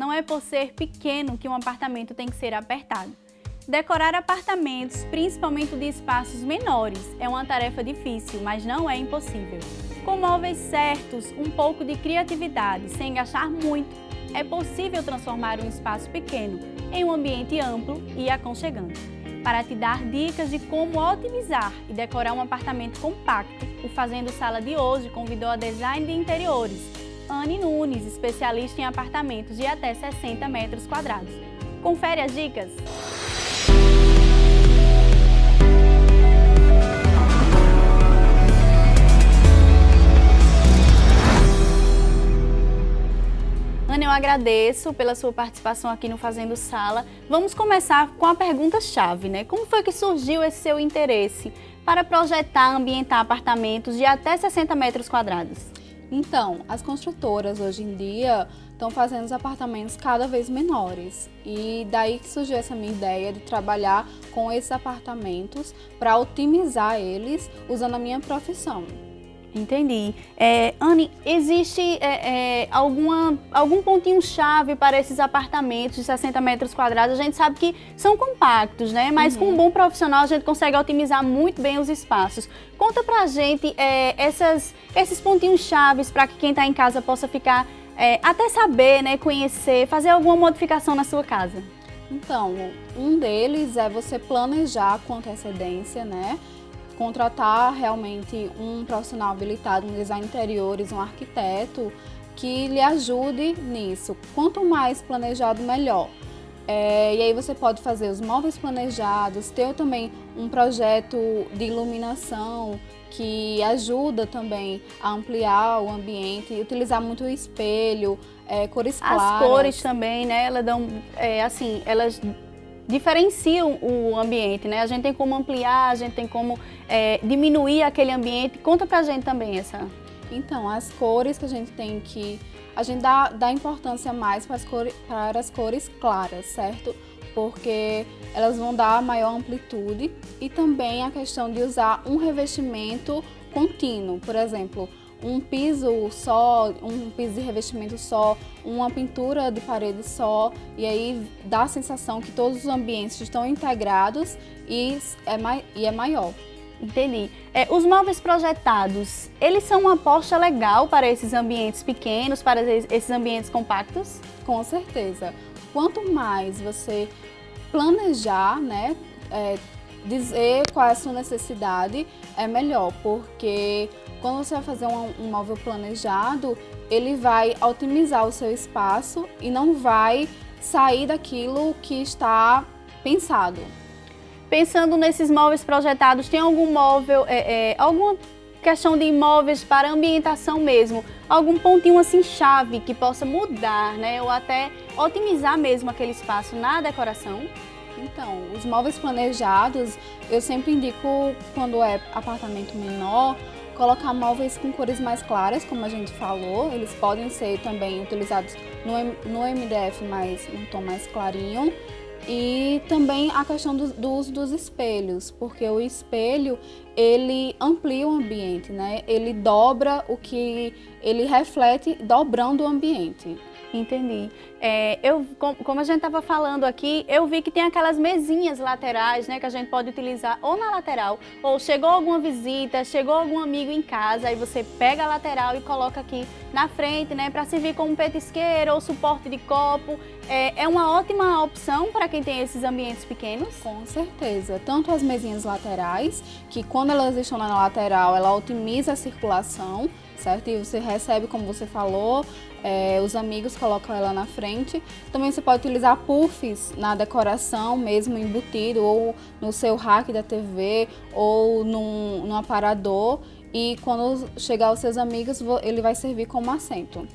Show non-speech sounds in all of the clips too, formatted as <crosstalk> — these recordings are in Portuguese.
não é por ser pequeno que um apartamento tem que ser apertado. Decorar apartamentos, principalmente de espaços menores, é uma tarefa difícil, mas não é impossível. Com móveis certos, um pouco de criatividade, sem gastar muito, é possível transformar um espaço pequeno em um ambiente amplo e aconchegante. Para te dar dicas de como otimizar e decorar um apartamento compacto, o Fazendo Sala de hoje convidou a design de interiores, Anne Nunes, especialista em apartamentos de até 60 metros quadrados. Confere as dicas! Ana, eu agradeço pela sua participação aqui no Fazendo Sala. Vamos começar com a pergunta-chave, né? Como foi que surgiu esse seu interesse para projetar, ambientar apartamentos de até 60 metros quadrados? Então, as construtoras hoje em dia estão fazendo os apartamentos cada vez menores. E daí que surgiu essa minha ideia de trabalhar com esses apartamentos para otimizar eles usando a minha profissão. Entendi. É, Anne, existe é, é, alguma, algum pontinho-chave para esses apartamentos de 60 metros quadrados? A gente sabe que são compactos, né? Mas uhum. com um bom profissional a gente consegue otimizar muito bem os espaços. Conta pra gente é, essas, esses pontinhos-chaves para que quem está em casa possa ficar, é, até saber, né, conhecer, fazer alguma modificação na sua casa. Então, um deles é você planejar com antecedência, né? Contratar realmente um profissional habilitado, um design interiores, um arquiteto, que lhe ajude nisso. Quanto mais planejado, melhor. É, e aí você pode fazer os móveis planejados, ter também um projeto de iluminação que ajuda também a ampliar o ambiente, utilizar muito o espelho, é, cores claras. As cores também, né? Elas dão, é, assim, elas diferenciam o ambiente, né? A gente tem como ampliar, a gente tem como é, diminuir aquele ambiente. Conta pra gente também essa. Então, as cores que a gente tem que... A gente dá, dá importância mais para as, cores, para as cores claras, certo? Porque elas vão dar maior amplitude e também a questão de usar um revestimento contínuo. Por exemplo, um piso só, um piso de revestimento só, uma pintura de parede só, e aí dá a sensação que todos os ambientes estão integrados e é, mai e é maior. Entendi. É, os móveis projetados, eles são uma aposta legal para esses ambientes pequenos, para esses ambientes compactos? Com certeza. Quanto mais você planejar, né, é, dizer qual é a sua necessidade, é melhor, porque quando você vai fazer um, um móvel planejado, ele vai otimizar o seu espaço e não vai sair daquilo que está pensado. Pensando nesses móveis projetados, tem algum móvel, é, é, alguma questão de imóveis para ambientação mesmo, algum pontinho assim chave que possa mudar, né, ou até otimizar mesmo aquele espaço na decoração? Então, os móveis planejados, eu sempre indico quando é apartamento menor, colocar móveis com cores mais claras, como a gente falou. Eles podem ser também utilizados no, MDF, mas um tom mais clarinho. E também a questão do, do, uso dos espelhos, porque o espelho, ele amplia o ambiente, né? Ele dobra o que ele reflete, dobrando o ambiente. Entendi. É, eu, como a gente estava falando aqui, eu vi que tem aquelas mesinhas laterais, né, que a gente pode utilizar ou na lateral, ou chegou alguma visita, chegou algum amigo em casa, aí você pega a lateral e coloca aqui na frente, né, para servir como petisqueira ou suporte de copo. É, é uma ótima opção para quem tem esses ambientes pequenos? Com certeza. Tanto as mesinhas laterais, que quando elas estão na lateral, ela otimiza a circulação, certo? E você recebe, como você falou, é, os amigos colocam ela na frente. Também você pode utilizar puffs na decoração, mesmo embutido, ou no seu rack da TV, ou num, num aparador. E quando chegar aos seus amigos, ele vai servir como assento.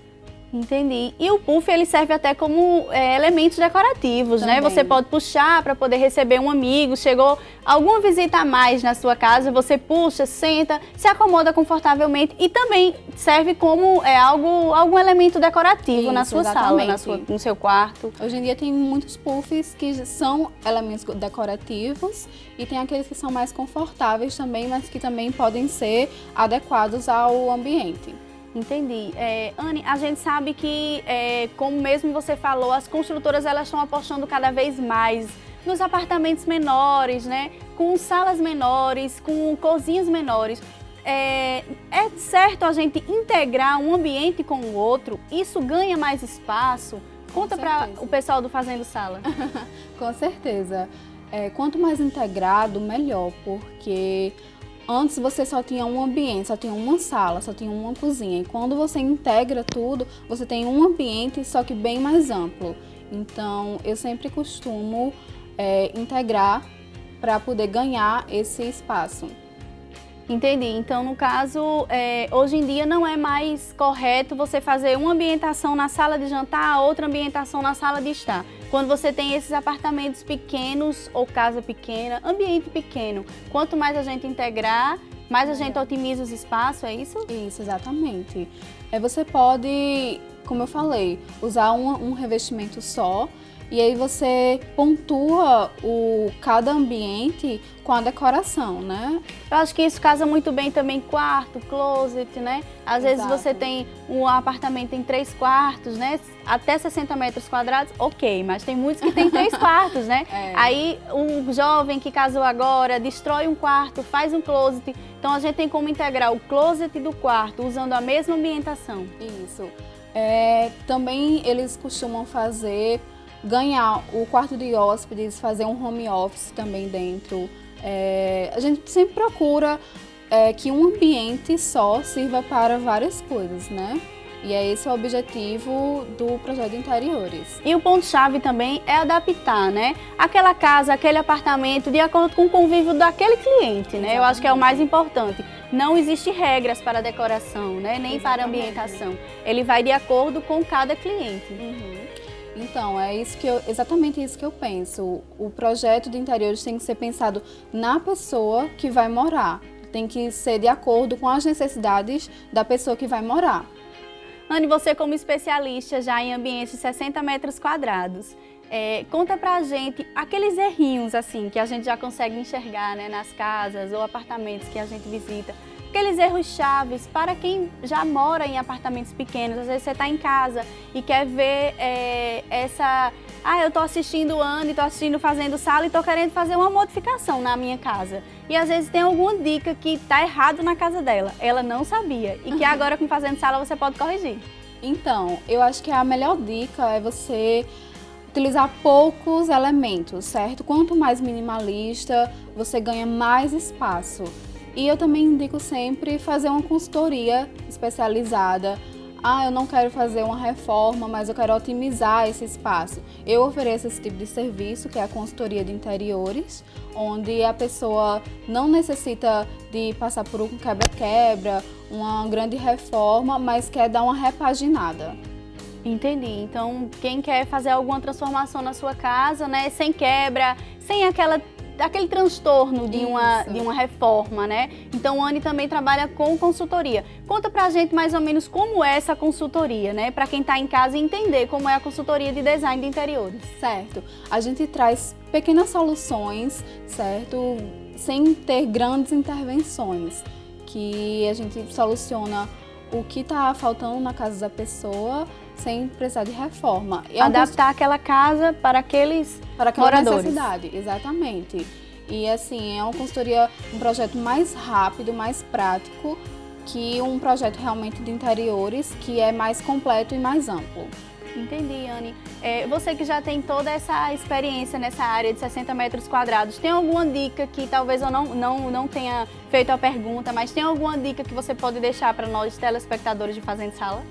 Entendi. E o puff ele serve até como é, elementos decorativos, Também. né? Você pode puxar para poder receber um amigo, chegou alguma visita a mais na sua casa, você puxa, senta, se acomoda confortavelmente e também serve como é, algo, algum elemento decorativo Isso, na sua exatamente. sala, na sua, no seu quarto. Hoje em dia tem muitos puffs que são elementos decorativos e tem aqueles que são mais confortáveis também, mas que também podem ser adequados ao ambiente. Entendi. É, Anne, a gente sabe que, é, como mesmo você falou, as construtoras elas estão apostando cada vez mais nos apartamentos menores, né? Com salas menores, com cozinhas menores. É, é certo a gente integrar um ambiente com o outro? Isso ganha mais espaço? Conta para o pessoal do Fazendo Sala. <laughs> com certeza. É, quanto mais integrado, melhor, porque Antes você só tinha um ambiente, só tinha uma sala, só tinha uma cozinha. E quando você integra tudo, você tem um ambiente, só que bem mais amplo. Então, eu sempre costumo é, integrar para poder ganhar esse espaço. Entendi. Então, no caso, é, hoje em dia não é mais correto você fazer uma ambientação na sala de jantar, outra ambientação na sala de estar. Quando você tem esses apartamentos pequenos ou casa pequena, ambiente pequeno, quanto mais a gente integrar, mais a gente otimiza os espaços, é isso? Isso, exatamente. É, você pode, como eu falei, usar um, um revestimento só e aí você pontua o, cada ambiente com a decoração, né? Eu acho que isso casa muito bem também quarto, closet, né? Às Exato. vezes você tem um apartamento em três quartos, né? Até 60 metros quadrados, ok, mas tem muitos que tem três <laughs> quartos, né? É. Aí um jovem que casou agora destrói um quarto, faz um closet. Então a gente tem como integrar o closet do quarto usando a mesma ambientação. Isso. É, também eles costumam fazer ganhar o quarto de hóspedes, fazer um home office também dentro. É, a gente sempre procura é, que um ambiente só sirva para várias coisas, né? E é esse o objetivo do projeto de interiores. E o ponto-chave também é adaptar, né? Aquela casa, aquele apartamento, de acordo com o convívio daquele cliente, né? Exatamente. Eu acho que é o mais importante. Não existe regras para decoração, né? Nem Exatamente. para ambientação. Ele vai de acordo com cada cliente. Uhum. Então, é isso que eu, exatamente isso que eu penso. O projeto de interiores tem que ser pensado na pessoa que vai morar. Tem que ser de acordo com as necessidades da pessoa que vai morar. Anne, você como especialista já em ambientes de 60 metros quadrados, é, conta pra gente aqueles errinhos assim que a gente já consegue enxergar né, nas casas ou apartamentos que a gente visita aqueles erros chaves para quem já mora em apartamentos pequenos. Às vezes você está em casa e quer ver é, essa... Ah, eu estou assistindo o Andy, estou assistindo Fazendo Sala e estou querendo fazer uma modificação na minha casa. E às vezes tem alguma dica que está errado na casa dela. Ela não sabia e que agora com Fazendo Sala você pode corrigir. Então, eu acho que a melhor dica é você utilizar poucos elementos, certo? Quanto mais minimalista, você ganha mais espaço. E eu também indico sempre fazer uma consultoria especializada. Ah, eu não quero fazer uma reforma, mas eu quero otimizar esse espaço. Eu ofereço esse tipo de serviço, que é a consultoria de interiores, onde a pessoa não necessita de passar por um quebra-quebra, uma grande reforma, mas quer dar uma repaginada. Entendi. Então, quem quer fazer alguma transformação na sua casa, né, sem quebra, sem aquela aquele transtorno de uma, de uma reforma, né? Então, a Anne também trabalha com consultoria. Conta pra gente mais ou menos como é essa consultoria, né? Para quem está em casa entender como é a consultoria de design de interiores. Certo. A gente traz pequenas soluções, certo? Sem ter grandes intervenções, que a gente soluciona o que está faltando na casa da pessoa sem precisar de reforma. Adaptar aquela casa para aqueles para aquela moradores. necessidade, exatamente. E assim, é uma consultoria, um projeto mais rápido, mais prático que um projeto realmente de interiores que é mais completo e mais amplo. Entendi, Anne. É, você que já tem toda essa experiência nessa área de 60 metros quadrados, tem alguma dica que talvez eu não, não, não tenha feito a pergunta, mas tem alguma dica que você pode deixar para nós telespectadores de Fazenda Sala?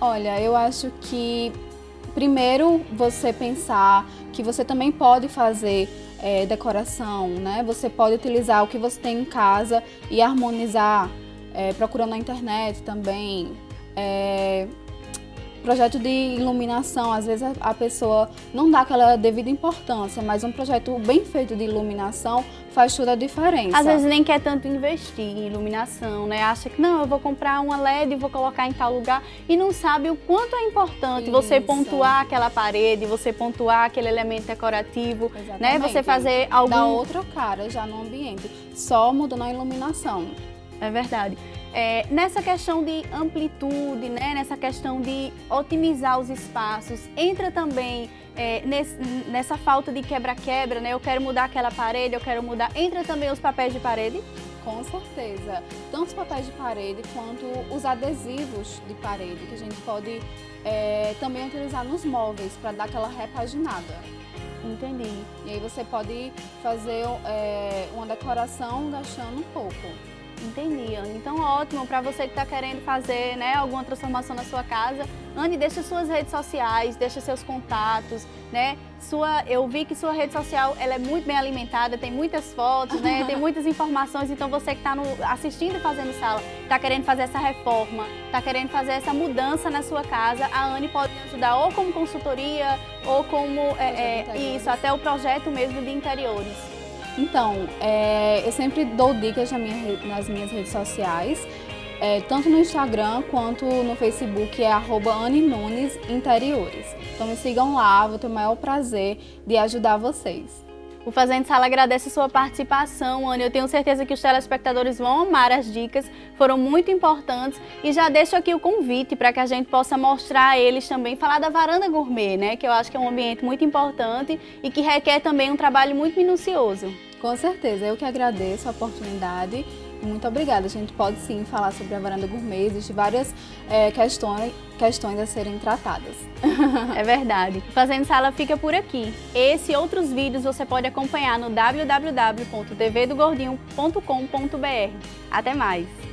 Olha, eu acho que primeiro você pensar que você também pode fazer é, decoração, né? Você pode utilizar o que você tem em casa e harmonizar, é, procurando na internet também. É, Projeto de iluminação, às vezes a pessoa não dá aquela devida importância, mas um projeto bem feito de iluminação faz toda a diferença. Às vezes nem quer tanto investir em iluminação, né? Acha que não, eu vou comprar uma LED e vou colocar em tal lugar e não sabe o quanto é importante Isso. você pontuar aquela parede, você pontuar aquele elemento decorativo, Exatamente. né? Você fazer algum... Dá outra cara já no ambiente, só mudando a iluminação. É verdade. É, nessa questão de amplitude, né, nessa questão de otimizar os espaços, entra também é, nesse, nessa falta de quebra-quebra, né? Eu quero mudar aquela parede, eu quero mudar. Entra também os papéis de parede? Com certeza. Tanto os papéis de parede quanto os adesivos de parede, que a gente pode é, também utilizar nos móveis para dar aquela repaginada. Entendi. E aí você pode fazer é, uma decoração gastando um pouco. Entendi, Anne. Então, ótimo para você que está querendo fazer né, alguma transformação na sua casa. Anne, deixa suas redes sociais, deixa seus contatos, né? Sua, eu vi que sua rede social ela é muito bem alimentada, tem muitas fotos, né? tem muitas informações. Então, você que está assistindo e fazendo sala, está querendo fazer essa reforma, está querendo fazer essa mudança na sua casa, a Anne pode ajudar ou como consultoria ou como é, é, isso, até o projeto mesmo de interiores. Então, é, eu sempre dou dicas na minha, nas minhas redes sociais, é, tanto no Instagram quanto no Facebook, é arroba Interiores. Então me sigam lá, vou ter o maior prazer de ajudar vocês. O Fazendo Sala agradece sua participação, Ana. Eu tenho certeza que os telespectadores vão amar as dicas, foram muito importantes. E já deixo aqui o convite para que a gente possa mostrar a eles também, falar da varanda gourmet, né? Que eu acho que é um ambiente muito importante e que requer também um trabalho muito minucioso. Com certeza, eu que agradeço a oportunidade. Muito obrigada. A gente pode sim falar sobre a varanda gourmet, existem várias é, questões, questões a serem tratadas. <laughs> é verdade. Fazendo Sala fica por aqui. Esse e outros vídeos você pode acompanhar no www.tvdogordinho.com.br. Até mais!